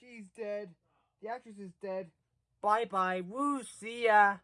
She's dead. The actress is dead. Bye bye. Woo. See ya.